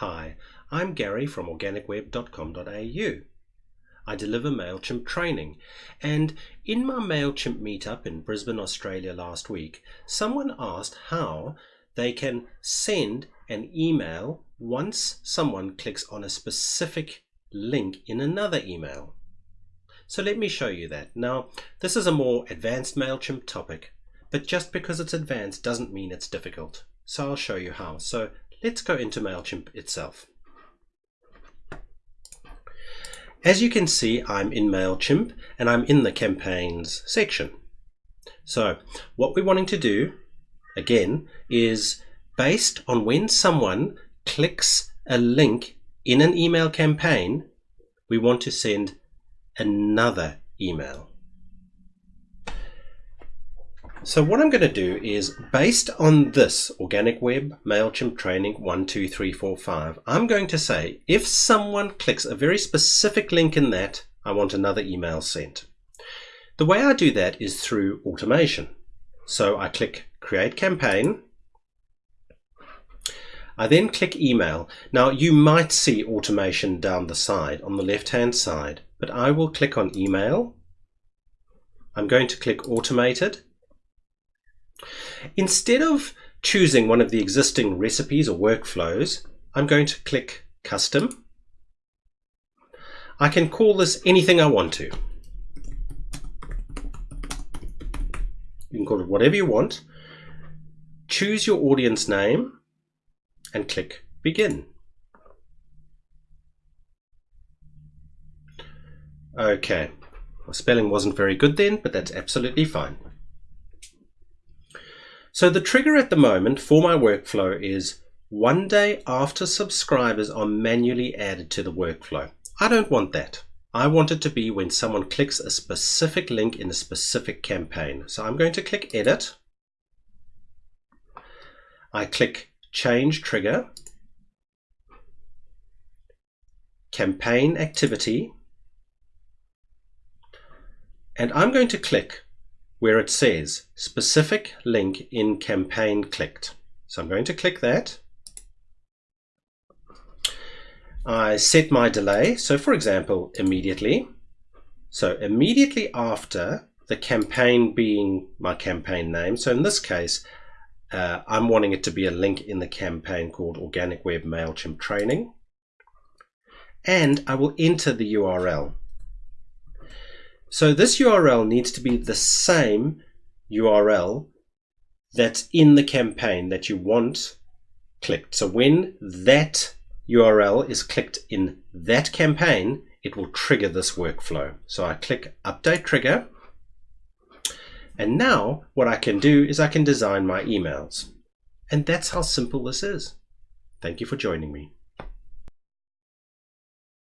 Hi, I'm Gary from organicweb.com.au. I deliver MailChimp training, and in my MailChimp meetup in Brisbane, Australia last week, someone asked how they can send an email once someone clicks on a specific link in another email. So let me show you that. Now, this is a more advanced MailChimp topic, but just because it's advanced doesn't mean it's difficult. So I'll show you how. So let's go into MailChimp itself. As you can see, I'm in MailChimp and I'm in the campaigns section. So what we're wanting to do, again, is based on when someone clicks a link in an email campaign, we want to send another email. So what I'm going to do is based on this organic web MailChimp training 12345, I'm going to say if someone clicks a very specific link in that, I want another email sent. The way I do that is through automation. So I click create campaign. I then click email. Now you might see automation down the side on the left hand side, but I will click on email. I'm going to click automated Instead of choosing one of the existing recipes or workflows, I'm going to click Custom. I can call this anything I want to. You can call it whatever you want. Choose your audience name and click Begin. Okay, my spelling wasn't very good then, but that's absolutely fine. So the trigger at the moment for my workflow is one day after subscribers are manually added to the workflow. I don't want that. I want it to be when someone clicks a specific link in a specific campaign. So I'm going to click edit. I click change trigger, campaign activity, and I'm going to click where it says specific link in campaign clicked. So I'm going to click that. I set my delay. So for example, immediately. So immediately after the campaign being my campaign name. So in this case, uh, I'm wanting it to be a link in the campaign called Organic Web MailChimp Training. And I will enter the URL. So this URL needs to be the same URL that's in the campaign that you want clicked. So when that URL is clicked in that campaign, it will trigger this workflow. So I click update trigger. And now what I can do is I can design my emails. And that's how simple this is. Thank you for joining me.